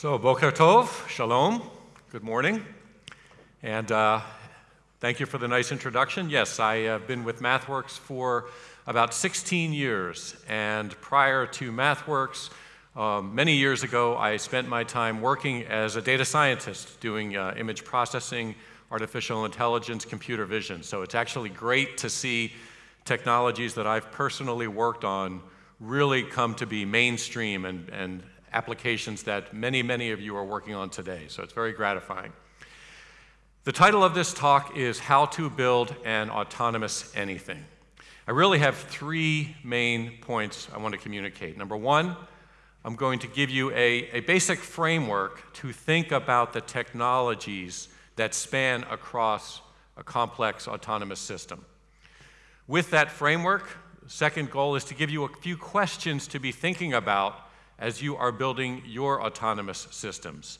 So, Boker Tov, Shalom, good morning. And uh, thank you for the nice introduction. Yes, I have been with MathWorks for about 16 years. And prior to MathWorks, um, many years ago, I spent my time working as a data scientist doing uh, image processing, artificial intelligence, computer vision. So it's actually great to see technologies that I've personally worked on really come to be mainstream and, and applications that many, many of you are working on today. So it's very gratifying. The title of this talk is How to Build an Autonomous Anything. I really have three main points I want to communicate. Number one, I'm going to give you a, a basic framework to think about the technologies that span across a complex autonomous system. With that framework, second goal is to give you a few questions to be thinking about as you are building your autonomous systems.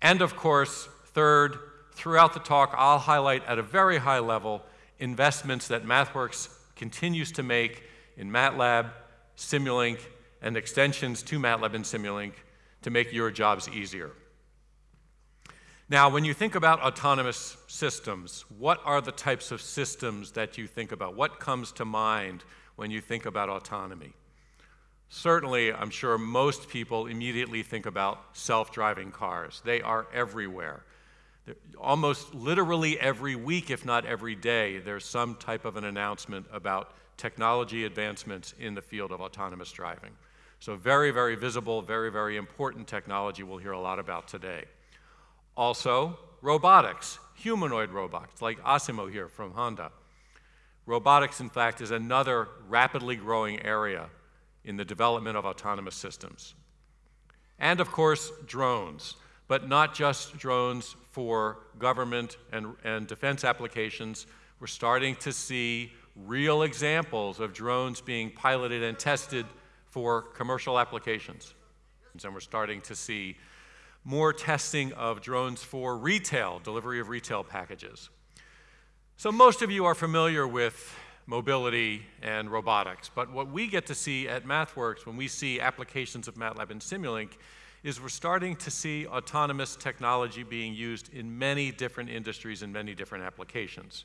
And of course, third, throughout the talk, I'll highlight at a very high level investments that MathWorks continues to make in MATLAB, Simulink, and extensions to MATLAB and Simulink to make your jobs easier. Now, when you think about autonomous systems, what are the types of systems that you think about? What comes to mind when you think about autonomy? Certainly, I'm sure most people immediately think about self-driving cars. They are everywhere. Almost literally every week, if not every day, there's some type of an announcement about technology advancements in the field of autonomous driving. So very, very visible, very, very important technology we'll hear a lot about today. Also, robotics, humanoid robots, like Asimo here from Honda. Robotics, in fact, is another rapidly growing area in the development of autonomous systems. And of course, drones, but not just drones for government and, and defense applications. We're starting to see real examples of drones being piloted and tested for commercial applications. And we're starting to see more testing of drones for retail, delivery of retail packages. So most of you are familiar with mobility and robotics, but what we get to see at MathWorks when we see applications of MATLAB and Simulink is we're starting to see autonomous technology being used in many different industries and many different applications.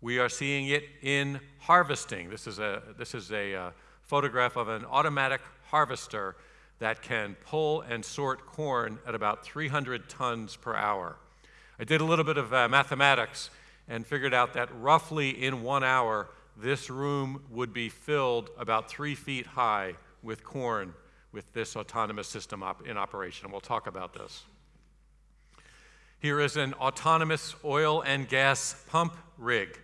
We are seeing it in harvesting. This is a, this is a uh, photograph of an automatic harvester that can pull and sort corn at about 300 tons per hour. I did a little bit of uh, mathematics and figured out that roughly in one hour, this room would be filled about three feet high with corn with this autonomous system op in operation. And we'll talk about this. Here is an autonomous oil and gas pump rig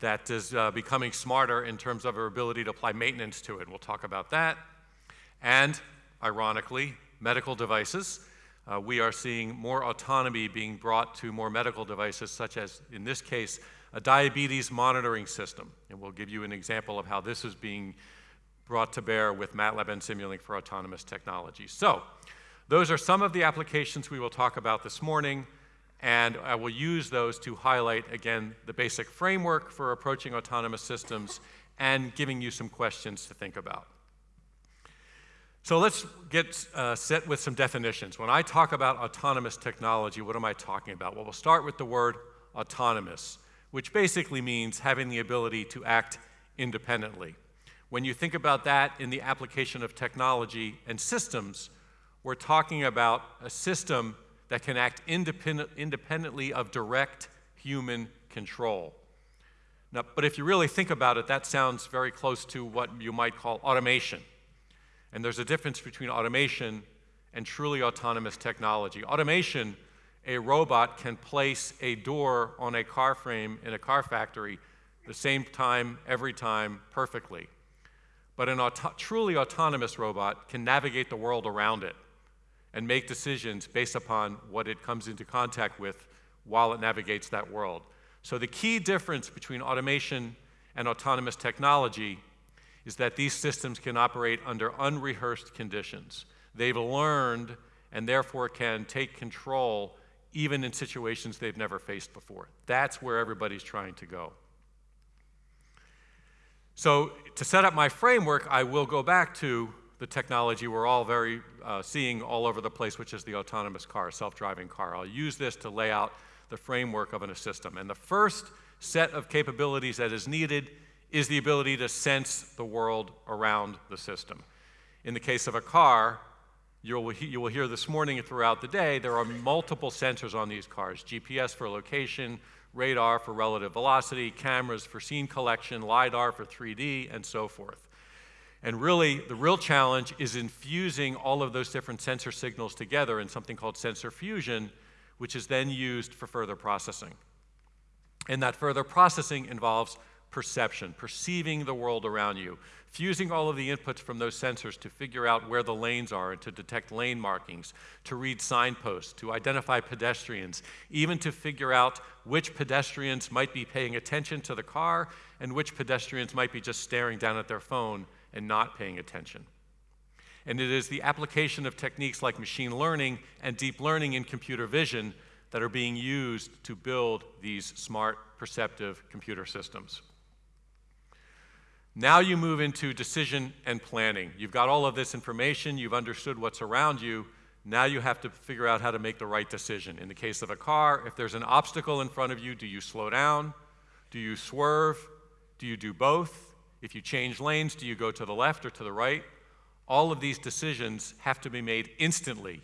that is uh, becoming smarter in terms of our ability to apply maintenance to it. We'll talk about that. And, ironically, medical devices. Uh, we are seeing more autonomy being brought to more medical devices, such as, in this case, a diabetes monitoring system. And we'll give you an example of how this is being brought to bear with MATLAB and Simulink for autonomous technology. So, those are some of the applications we will talk about this morning and I will use those to highlight, again, the basic framework for approaching autonomous systems and giving you some questions to think about. So let's get uh, set with some definitions. When I talk about autonomous technology, what am I talking about? Well, we'll start with the word autonomous, which basically means having the ability to act independently. When you think about that in the application of technology and systems, we're talking about a system that can act independent, independently of direct human control. Now, but if you really think about it, that sounds very close to what you might call automation. And there's a difference between automation and truly autonomous technology. Automation, a robot can place a door on a car frame in a car factory the same time, every time, perfectly. But an auto truly autonomous robot can navigate the world around it and make decisions based upon what it comes into contact with while it navigates that world. So the key difference between automation and autonomous technology is that these systems can operate under unrehearsed conditions. They've learned and therefore can take control even in situations they've never faced before. That's where everybody's trying to go. So to set up my framework, I will go back to the technology we're all very uh, seeing all over the place, which is the autonomous car, self-driving car. I'll use this to lay out the framework of a system. And the first set of capabilities that is needed is the ability to sense the world around the system. In the case of a car, you will, hear this morning and throughout the day, there are multiple sensors on these cars, GPS for location, radar for relative velocity, cameras for scene collection, LiDAR for 3D, and so forth. And really, the real challenge is infusing all of those different sensor signals together in something called sensor fusion, which is then used for further processing. And that further processing involves perception, perceiving the world around you, fusing all of the inputs from those sensors to figure out where the lanes are and to detect lane markings, to read signposts, to identify pedestrians, even to figure out which pedestrians might be paying attention to the car and which pedestrians might be just staring down at their phone and not paying attention. And it is the application of techniques like machine learning and deep learning in computer vision that are being used to build these smart, perceptive computer systems. Now you move into decision and planning. You've got all of this information, you've understood what's around you, now you have to figure out how to make the right decision. In the case of a car, if there's an obstacle in front of you, do you slow down? Do you swerve? Do you do both? If you change lanes, do you go to the left or to the right? All of these decisions have to be made instantly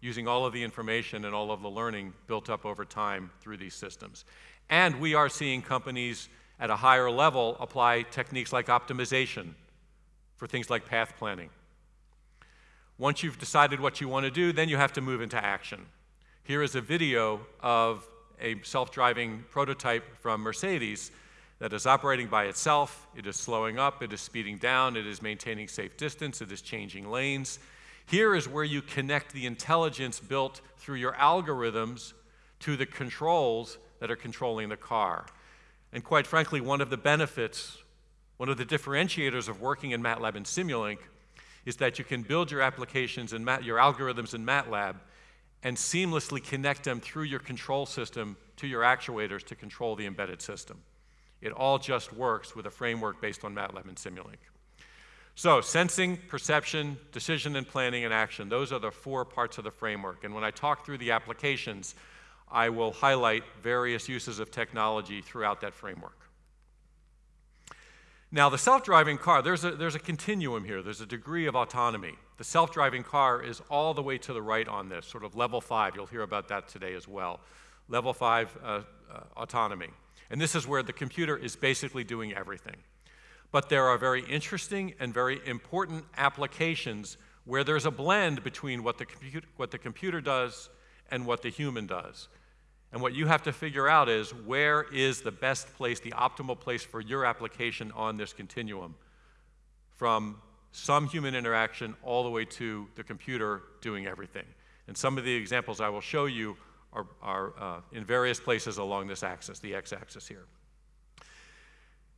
using all of the information and all of the learning built up over time through these systems. And we are seeing companies at a higher level apply techniques like optimization for things like path planning. Once you've decided what you want to do, then you have to move into action. Here is a video of a self-driving prototype from Mercedes that is operating by itself. It is slowing up, it is speeding down, it is maintaining safe distance, it is changing lanes. Here is where you connect the intelligence built through your algorithms to the controls that are controlling the car. And quite frankly, one of the benefits, one of the differentiators of working in MATLAB and Simulink is that you can build your applications and your algorithms in MATLAB and seamlessly connect them through your control system to your actuators to control the embedded system. It all just works with a framework based on MATLAB and Simulink. So sensing, perception, decision and planning and action, those are the four parts of the framework. And when I talk through the applications, I will highlight various uses of technology throughout that framework. Now, the self-driving car, there's a, there's a continuum here. There's a degree of autonomy. The self-driving car is all the way to the right on this, sort of level five. You'll hear about that today as well. Level five uh, uh, autonomy. And this is where the computer is basically doing everything. But there are very interesting and very important applications where there's a blend between what the, what the computer does and what the human does. And what you have to figure out is where is the best place, the optimal place for your application on this continuum from some human interaction all the way to the computer doing everything. And some of the examples I will show you are, are uh, in various places along this axis, the x-axis here.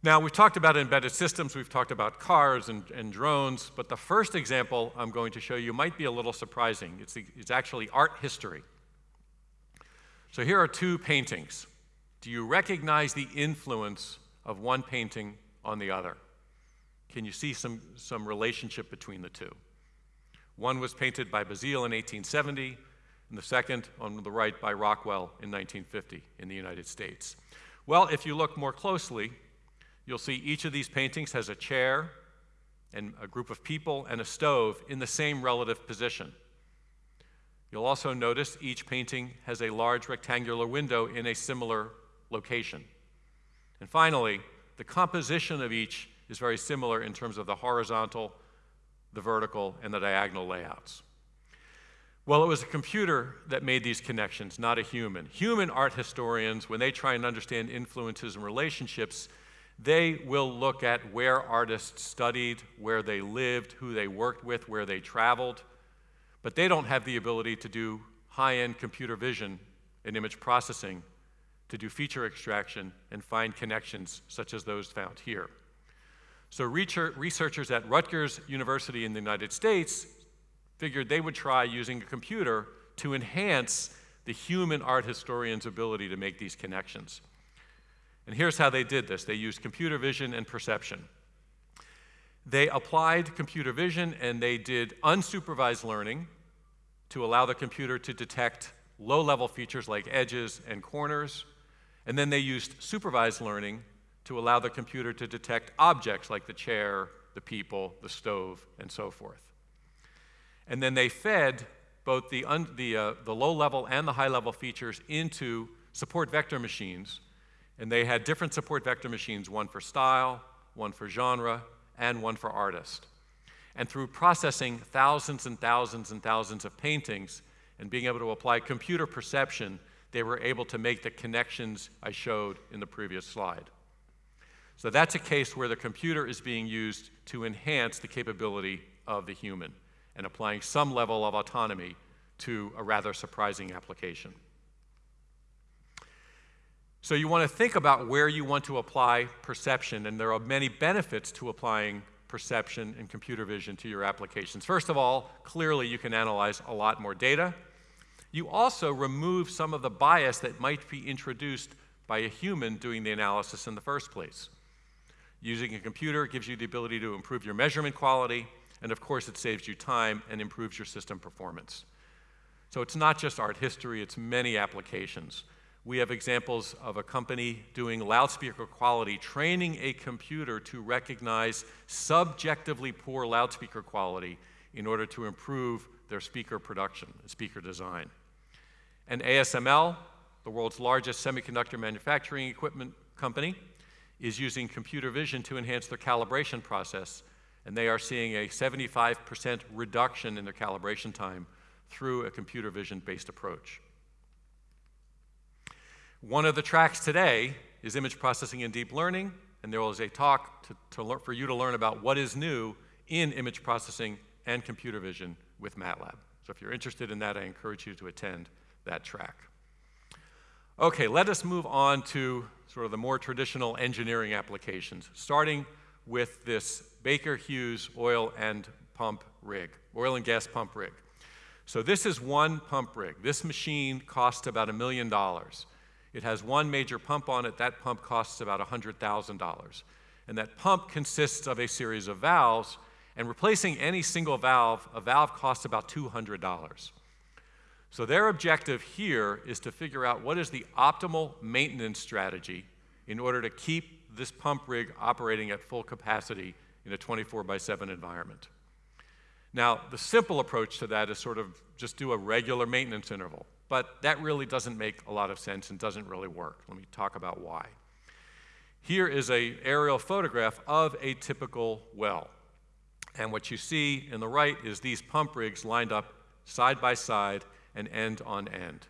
Now, we've talked about embedded systems, we've talked about cars and, and, drones, but the first example I'm going to show you might be a little surprising. It's, the, it's actually art history. So here are two paintings. Do you recognize the influence of one painting on the other? Can you see some, some relationship between the two? One was painted by Bazille in 1870, and the second on the right by Rockwell in 1950 in the United States. Well, if you look more closely, you'll see each of these paintings has a chair and a group of people and a stove in the same relative position. You'll also notice each painting has a large rectangular window in a similar location. And finally, the composition of each is very similar in terms of the horizontal, the vertical, and the diagonal layouts. Well, it was a computer that made these connections, not a human. Human art historians, when they try and understand influences and relationships, they will look at where artists studied, where they lived, who they worked with, where they traveled. But they don't have the ability to do high-end computer vision and image processing to do feature extraction and find connections such as those found here. So researchers at Rutgers University in the United States figured they would try using a computer to enhance the human art historian's ability to make these connections. And here's how they did this. They used computer vision and perception. They applied computer vision and they did unsupervised learning to allow the computer to detect low-level features like edges and corners. And then they used supervised learning to allow the computer to detect objects like the chair, the people, the stove, and so forth. And then they fed both the, the, uh, the low-level and the high-level features into support vector machines. And they had different support vector machines, one for style, one for genre, and one for artist. And through processing thousands and thousands and thousands of paintings and being able to apply computer perception, they were able to make the connections I showed in the previous slide. So that's a case where the computer is being used to enhance the capability of the human and applying some level of autonomy to a rather surprising application. So you want to think about where you want to apply perception, and there are many benefits to applying perception and computer vision to your applications. First of all, clearly you can analyze a lot more data. You also remove some of the bias that might be introduced by a human doing the analysis in the first place. Using a computer gives you the ability to improve your measurement quality, and of course it saves you time and improves your system performance. So it's not just art history, it's many applications. We have examples of a company doing loudspeaker quality, training a computer to recognize subjectively poor loudspeaker quality in order to improve their speaker production, speaker design. And ASML, the world's largest semiconductor manufacturing equipment company, is using computer vision to enhance their calibration process, and they are seeing a 75% reduction in their calibration time through a computer vision-based approach. One of the tracks today is image processing and deep learning, and there was a talk to, to for you to learn about what is new in image processing and computer vision with MATLAB. So if you're interested in that, I encourage you to attend that track. Okay, let us move on to sort of the more traditional engineering applications, starting with this Baker Hughes oil and pump rig, oil and gas pump rig. So this is one pump rig. This machine cost about a million dollars. It has one major pump on it. That pump costs about $100,000. And that pump consists of a series of valves, and replacing any single valve, a valve costs about $200. So their objective here is to figure out what is the optimal maintenance strategy in order to keep this pump rig operating at full capacity in a 24 by 7 environment. Now, the simple approach to that is sort of just do a regular maintenance interval. But that really doesn't make a lot of sense and doesn't really work. Let me talk about why. Here is an aerial photograph of a typical well. And what you see in the right is these pump rigs lined up side by side and end on end.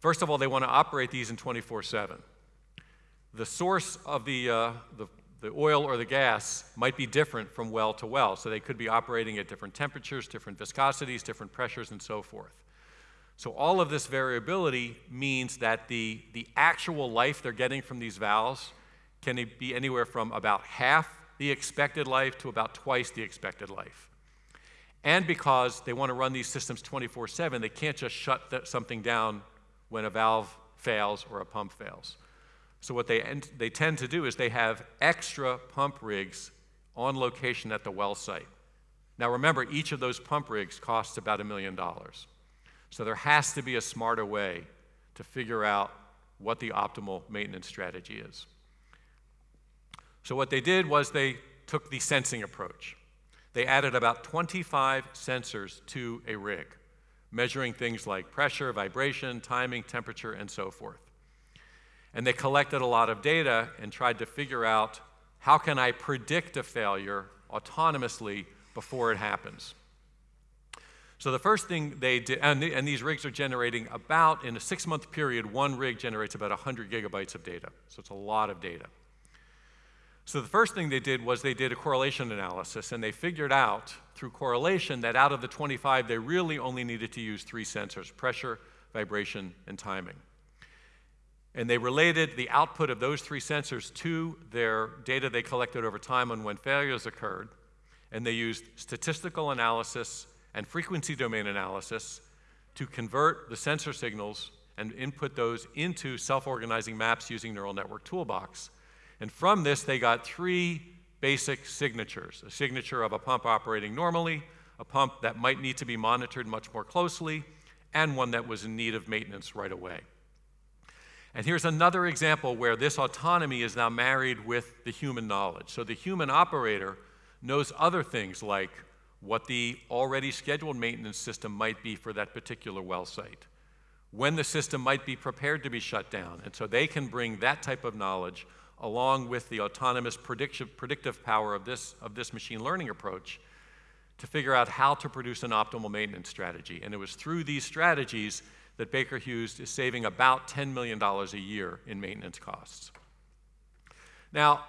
First of all, they want to operate these in 24 7. The source of the, uh, the, the oil or the gas might be different from well to well, so they could be operating at different temperatures, different viscosities, different pressures, and so forth. So all of this variability means that the, the actual life they're getting from these valves can be anywhere from about half the expected life to about twice the expected life. And because they want to run these systems 24 7, they can't just shut something down when a valve fails or a pump fails. So, what they, they tend to do is they have extra pump rigs on location at the well site. Now, remember, each of those pump rigs costs about a million dollars. So there has to be a smarter way to figure out what the optimal maintenance strategy is. So what they did was they took the sensing approach. They added about 25 sensors to a rig, measuring things like pressure, vibration, timing, temperature, and so forth. And they collected a lot of data and tried to figure out how can I predict a failure autonomously before it happens. So the first thing they did, and, the, and these rigs are generating about, in a six-month period, one rig generates about 100 gigabytes of data. So it's a lot of data. So the first thing they did was they did a correlation analysis, and they figured out through correlation that out of the 25, they really only needed to use three sensors, pressure, vibration, and timing. And they related the output of those three sensors to their data they collected over time on when failures occurred, and they used statistical analysis and frequency domain analysis to convert the sensor signals and input those into self-organizing maps using Neural Network Toolbox. And from this, they got three basic signatures a signature of a pump operating normally, a pump that might need to be monitored much more closely, and one that was in need of maintenance right away. And here's another example where this autonomy is now married with the human knowledge. So the human operator knows other things like what the already scheduled maintenance system might be for that particular well site, when the system might be prepared to be shut down. And so they can bring that type of knowledge along with the autonomous predictive predictive power of this, of this machine learning approach to figure out how to produce an optimal maintenance strategy. And it was through these strategies that Baker Hughes is saving about $10 million a year in maintenance costs. Now,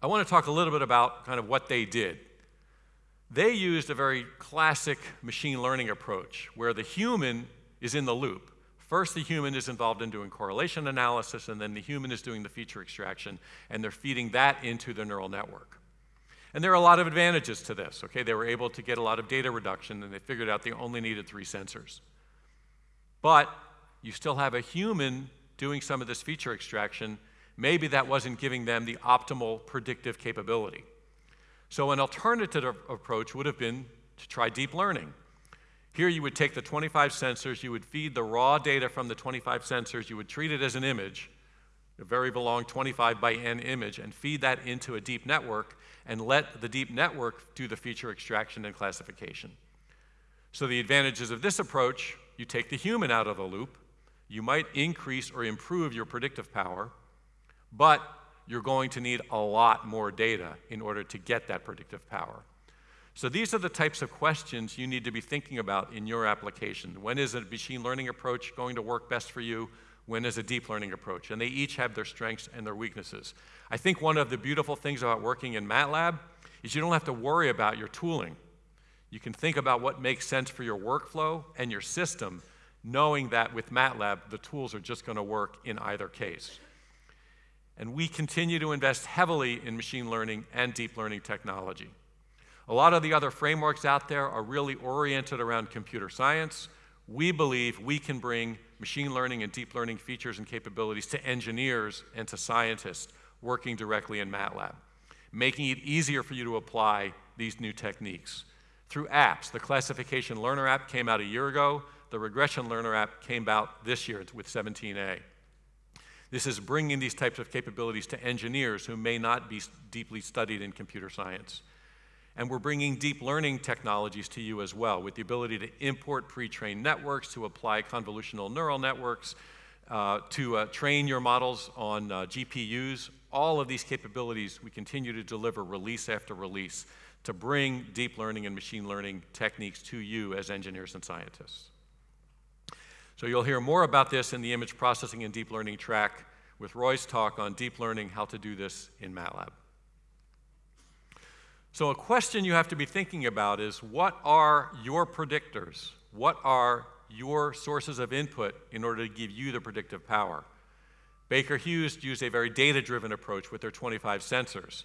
I want to talk a little bit about kind of what they did. They used a very classic machine learning approach where the human is in the loop. First, the human is involved in doing correlation analysis, and then the human is doing the feature extraction, and they're feeding that into the neural network. And there are a lot of advantages to this, okay? They were able to get a lot of data reduction, and they figured out they only needed three sensors. But you still have a human doing some of this feature extraction. Maybe that wasn't giving them the optimal predictive capability. So an alternative approach would have been to try deep learning. Here you would take the 25 sensors, you would feed the raw data from the 25 sensors, you would treat it as an image, a very long 25 by n image, and feed that into a deep network and let the deep network do the feature extraction and classification. So the advantages of this approach, you take the human out of the loop, you might increase or improve your predictive power, but you're going to need a lot more data in order to get that predictive power. So these are the types of questions you need to be thinking about in your application. When is a machine learning approach going to work best for you? When is a deep learning approach? And they each have their strengths and their weaknesses. I think one of the beautiful things about working in MATLAB is you don't have to worry about your tooling. You can think about what makes sense for your workflow and your system, knowing that with MATLAB, the tools are just going to work in either case. And we continue to invest heavily in machine learning and deep learning technology. A lot of the other frameworks out there are really oriented around computer science. We believe we can bring machine learning and deep learning features and capabilities to engineers and to scientists working directly in MATLAB, making it easier for you to apply these new techniques. Through apps, the classification learner app came out a year ago. The regression learner app came out this year with 17A. This is bringing these types of capabilities to engineers who may not be deeply studied in computer science. And we're bringing deep learning technologies to you as well with the ability to import pre-trained networks, to apply convolutional neural networks, uh, to uh, train your models on uh, GPUs. All of these capabilities we continue to deliver release after release to bring deep learning and machine learning techniques to you as engineers and scientists. So you'll hear more about this in the image processing and deep learning track with Roy's talk on deep learning, how to do this in MATLAB. So a question you have to be thinking about is what are your predictors? What are your sources of input in order to give you the predictive power? Baker Hughes used a very data-driven approach with their 25 sensors.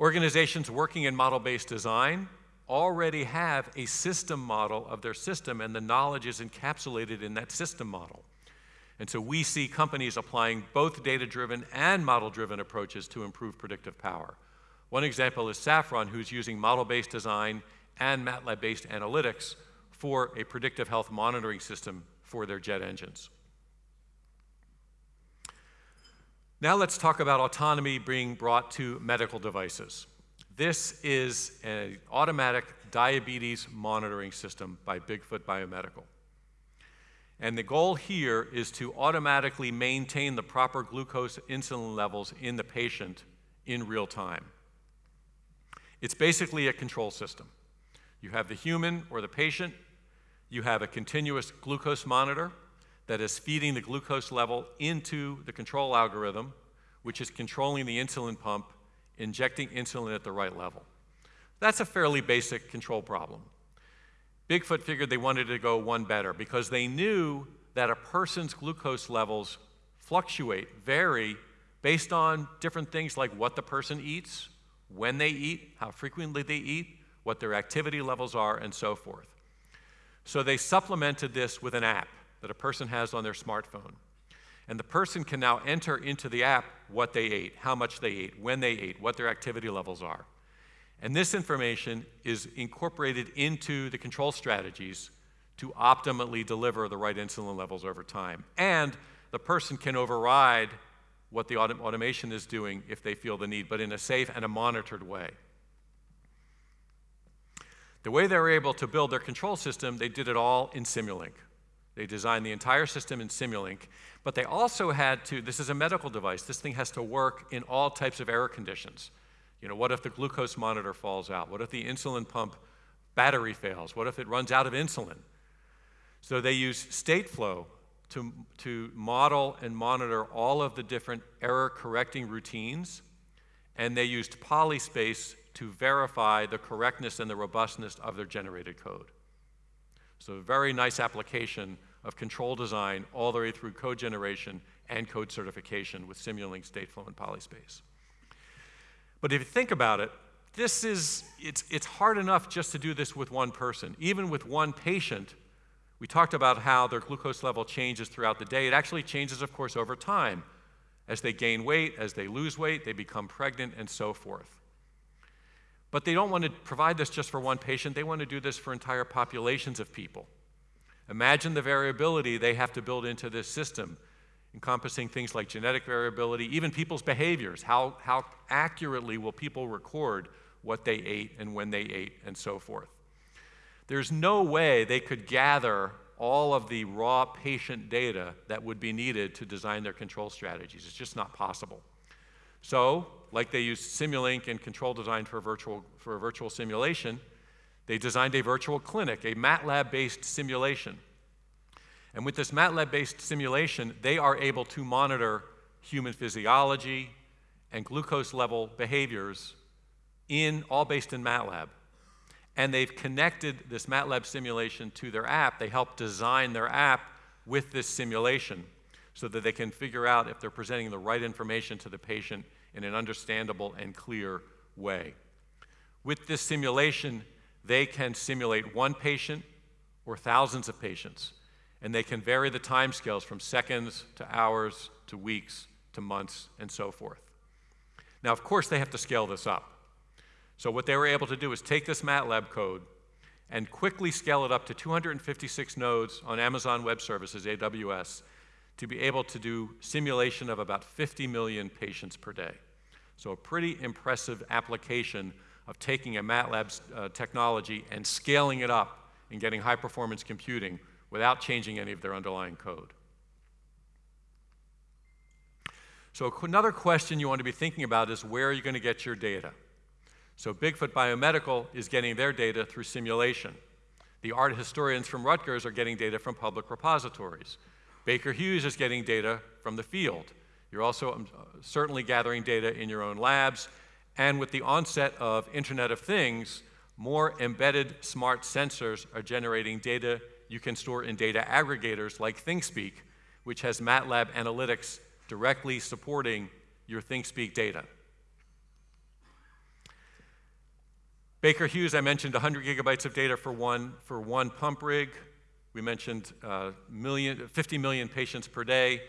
Organizations working in model-based design already have a system model of their system and the knowledge is encapsulated in that system model. And so we see companies applying both data-driven and model-driven approaches to improve predictive power. One example is Safran, who's using model-based design and MATLAB-based analytics for a predictive health monitoring system for their jet engines. Now let's talk about autonomy being brought to medical devices. This is an automatic diabetes monitoring system by Bigfoot Biomedical. And the goal here is to automatically maintain the proper glucose insulin levels in the patient in real time. It's basically a control system. You have the human or the patient, you have a continuous glucose monitor that is feeding the glucose level into the control algorithm, which is controlling the insulin pump injecting insulin at the right level. That's a fairly basic control problem. Bigfoot figured they wanted to go one better because they knew that a person's glucose levels fluctuate, vary, based on different things like what the person eats, when they eat, how frequently they eat, what their activity levels are, and so forth. So they supplemented this with an app that a person has on their smartphone. And the person can now enter into the app what they ate, how much they ate, when they ate, what their activity levels are. And this information is incorporated into the control strategies to optimally deliver the right insulin levels over time. And the person can override what the autom automation is doing if they feel the need, but in a safe and a monitored way. The way they were able to build their control system, they did it all in Simulink. They designed the entire system in Simulink, but they also had to, this is a medical device, this thing has to work in all types of error conditions. You know, what if the glucose monitor falls out? What if the insulin pump battery fails? What if it runs out of insulin? So they use Stateflow to, to model and monitor all of the different error correcting routines, and they used Polyspace to verify the correctness and the robustness of their generated code. So a very nice application of control design all the way through code generation and code certification with Simulink, Stateflow, and Polyspace. But if you think about it, this is, it's, it's hard enough just to do this with one person. Even with one patient, we talked about how their glucose level changes throughout the day. It actually changes, of course, over time. As they gain weight, as they lose weight, they become pregnant, and so forth. But they don't want to provide this just for one patient, they want to do this for entire populations of people. Imagine the variability they have to build into this system, encompassing things like genetic variability, even people's behaviors. How, how accurately will people record what they ate and when they ate, and so forth? There's no way they could gather all of the raw patient data that would be needed to design their control strategies. It's just not possible. So, like they used Simulink and control design for, virtual, for a virtual simulation, they designed a virtual clinic, a MATLAB-based simulation. And with this MATLAB-based simulation, they are able to monitor human physiology and glucose level behaviors in, all based in MATLAB and they've connected this MATLAB simulation to their app. They help design their app with this simulation so that they can figure out if they're presenting the right information to the patient in an understandable and clear way. With this simulation, they can simulate one patient or thousands of patients, and they can vary the timescales from seconds to hours to weeks to months and so forth. Now, of course, they have to scale this up. So what they were able to do is take this MATLAB code and quickly scale it up to 256 nodes on Amazon Web Services, AWS, to be able to do simulation of about 50 million patients per day. So a pretty impressive application of taking a MATLAB uh, technology and scaling it up and getting high performance computing without changing any of their underlying code. So another question you want to be thinking about is where are you going to get your data? So Bigfoot Biomedical is getting their data through simulation. The art historians from Rutgers are getting data from public repositories. Baker Hughes is getting data from the field. You're also um, certainly gathering data in your own labs. And with the onset of Internet of Things, more embedded smart sensors are generating data you can store in data aggregators like ThingSpeak, which has MATLAB analytics directly supporting your ThingSpeak data. Baker Hughes, I mentioned 100 gigabytes of data for one, for one pump rig. We mentioned uh, million, 50 million patients per day.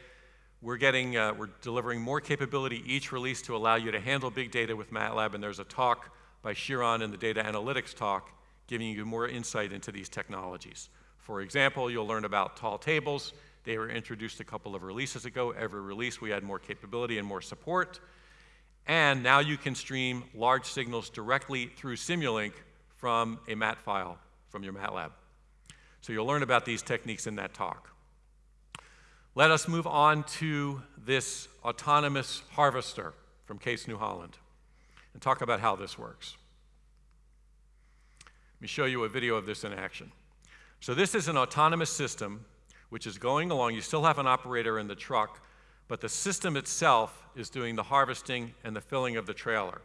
We're getting, uh, we're delivering more capability each release to allow you to handle big data with MATLAB, and there's a talk by Shiran in the data analytics talk giving you more insight into these technologies. For example, you'll learn about tall tables. They were introduced a couple of releases ago. Every release we add more capability and more support. And now you can stream large signals directly through Simulink from a MAT file from your MATLAB. So you'll learn about these techniques in that talk. Let us move on to this autonomous harvester from Case New Holland and talk about how this works. Let me show you a video of this in action. So this is an autonomous system which is going along. You still have an operator in the truck, but the system itself is doing the harvesting and the filling of the trailer.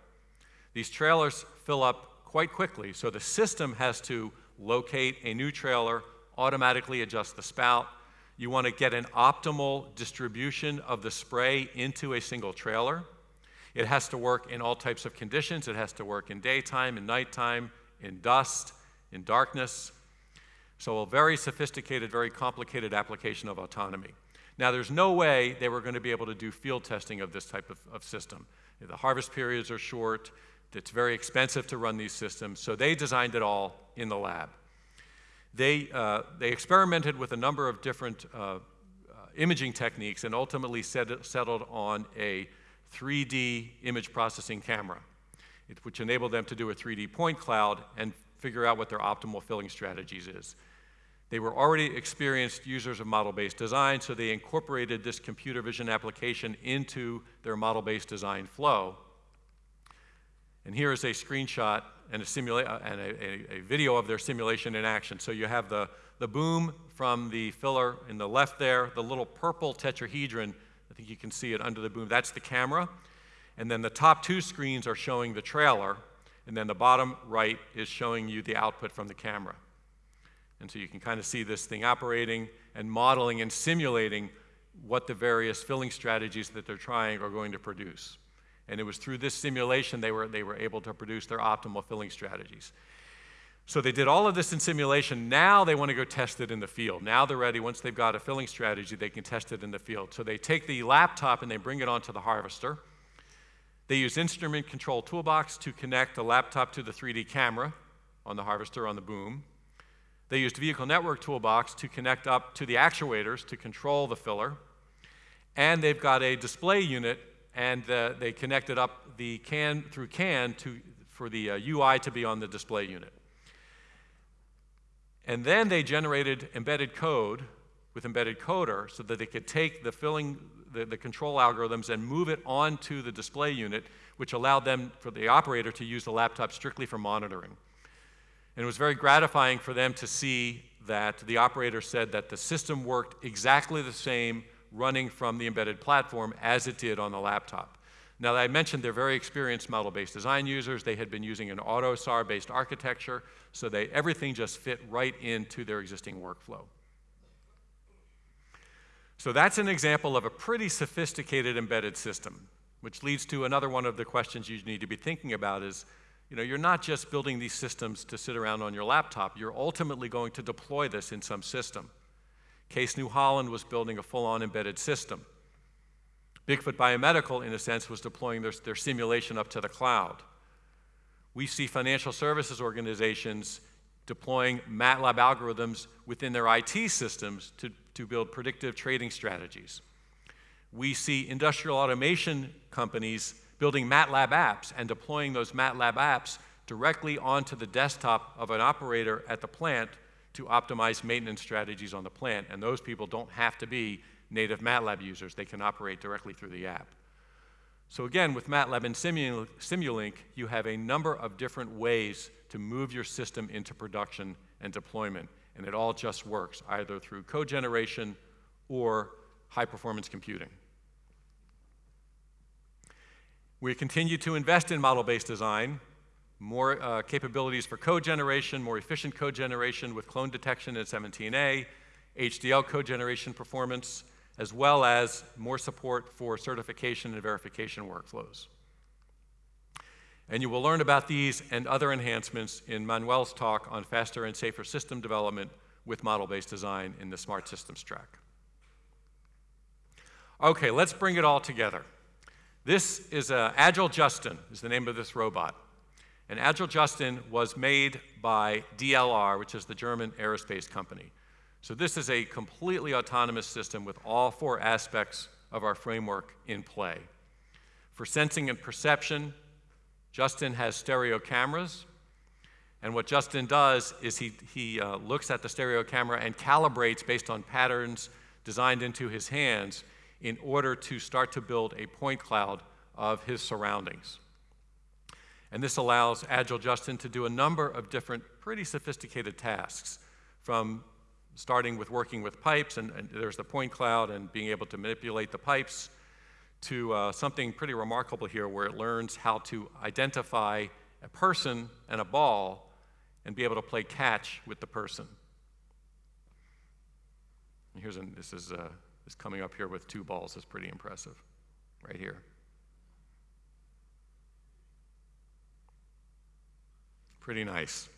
These trailers fill up quite quickly, so the system has to locate a new trailer, automatically adjust the spout. You want to get an optimal distribution of the spray into a single trailer. It has to work in all types of conditions. It has to work in daytime, in nighttime, in dust, in darkness. So a very sophisticated, very complicated application of autonomy. Now, there's no way they were going to be able to do field testing of this type of, of system. The harvest periods are short, it's very expensive to run these systems, so they designed it all in the lab. They, uh, they experimented with a number of different uh, uh, imaging techniques and ultimately set, settled on a 3D image processing camera, which enabled them to do a 3D point cloud and figure out what their optimal filling strategies is. They were already experienced users of model-based design, so they incorporated this computer vision application into their model-based design flow. And here is a screenshot and, a, uh, and a, a, a, video of their simulation in action. So you have the, the boom from the filler in the left there, the little purple tetrahedron, I think you can see it under the boom, that's the camera. And then the top two screens are showing the trailer, and then the bottom right is showing you the output from the camera. And so you can kind of see this thing operating and modeling and simulating what the various filling strategies that they're trying are going to produce. And it was through this simulation they were, they were able to produce their optimal filling strategies. So they did all of this in simulation. Now they want to go test it in the field. Now they're ready. Once they've got a filling strategy, they can test it in the field. So they take the laptop and they bring it onto the harvester. They use instrument control toolbox to connect the laptop to the 3D camera on the harvester on the boom. They used vehicle network toolbox to connect up to the actuators to control the filler. And they've got a display unit and uh, they connected up the CAN through CAN to, for the uh, UI to be on the display unit. And then they generated embedded code with embedded coder so that they could take the filling, the, the control algorithms and move it onto the display unit, which allowed them, for the operator, to use the laptop strictly for monitoring. And it was very gratifying for them to see that the operator said that the system worked exactly the same running from the embedded platform as it did on the laptop. Now, I mentioned they're very experienced model-based design users. They had been using an AUTOSAR-based architecture, so they, everything just fit right into their existing workflow. So that's an example of a pretty sophisticated embedded system, which leads to another one of the questions you need to be thinking about is, you know, you're not just building these systems to sit around on your laptop. You're ultimately going to deploy this in some system. Case New Holland was building a full-on embedded system. Bigfoot Biomedical, in a sense, was deploying their, their simulation up to the cloud. We see financial services organizations deploying MATLAB algorithms within their IT systems to, to build predictive trading strategies. We see industrial automation companies building MATLAB apps and deploying those MATLAB apps directly onto the desktop of an operator at the plant to optimize maintenance strategies on the plant. And those people don't have to be native MATLAB users. They can operate directly through the app. So again, with MATLAB and Simulink, you have a number of different ways to move your system into production and deployment. And it all just works, either through code generation or high-performance computing. We continue to invest in model-based design, more uh, capabilities for code generation, more efficient code generation with clone detection in 17A, HDL code generation performance, as well as more support for certification and verification workflows. And you will learn about these and other enhancements in Manuel's talk on faster and safer system development with model-based design in the Smart Systems track. Okay, let's bring it all together. This is uh, Agile Justin, is the name of this robot. And Agile Justin was made by DLR, which is the German aerospace company. So this is a completely autonomous system with all four aspects of our framework in play. For sensing and perception, Justin has stereo cameras. And what Justin does is he, he uh, looks at the stereo camera and calibrates based on patterns designed into his hands in order to start to build a point cloud of his surroundings. And this allows Agile Justin to do a number of different pretty sophisticated tasks from starting with working with pipes, and, and there's the point cloud and being able to manipulate the pipes, to uh, something pretty remarkable here where it learns how to identify a person and a ball and be able to play catch with the person. And here's an, this is uh, is coming up here with two balls is pretty impressive, right here. Pretty nice.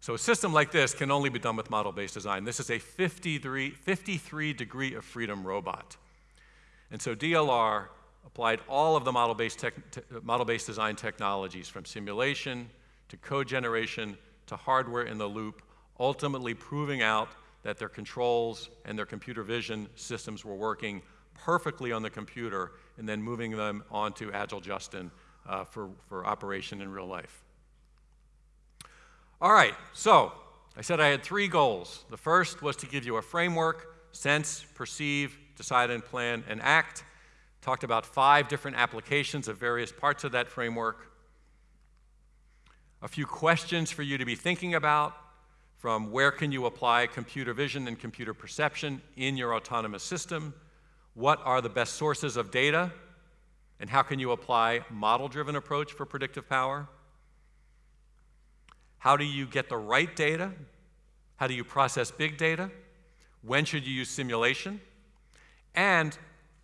So a system like this can only be done with model-based design. This is a 53, 53 degree of freedom robot. And so DLR applied all of the model-based, model-based design technologies from simulation to code generation to hardware in the loop, ultimately proving out that their controls and their computer vision systems were working perfectly on the computer and then moving them onto Agile Justin uh, for, for operation in real life. All right, so I said I had three goals. The first was to give you a framework, sense, perceive, decide and plan, and act. Talked about five different applications of various parts of that framework. A few questions for you to be thinking about from where can you apply computer vision and computer perception in your autonomous system? What are the best sources of data? And how can you apply model-driven approach for predictive power? How do you get the right data? How do you process big data? When should you use simulation? And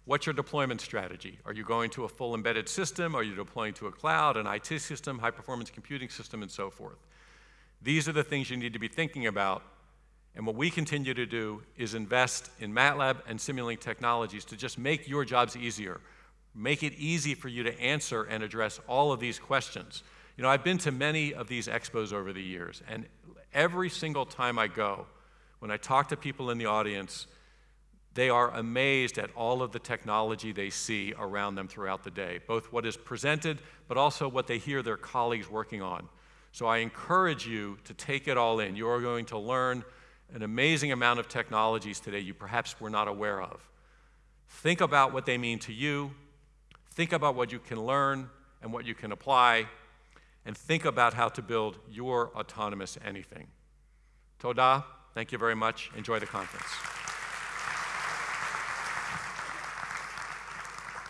what's your deployment strategy? Are you going to a full embedded system? Are you deploying to a cloud, an IT system, high performance computing system, and so forth? These are the things you need to be thinking about. And what we continue to do is invest in MATLAB and Simulink technologies to just make your jobs easier. Make it easy for you to answer and address all of these questions. You know, I've been to many of these expos over the years, and every single time I go, when I talk to people in the audience, they are amazed at all of the technology they see around them throughout the day, both what is presented, but also what they hear their colleagues working on. So I encourage you to take it all in. You are going to learn an amazing amount of technologies today you perhaps were not aware of. Think about what they mean to you. Think about what you can learn and what you can apply and think about how to build your autonomous anything. Toda, thank you very much. Enjoy the conference.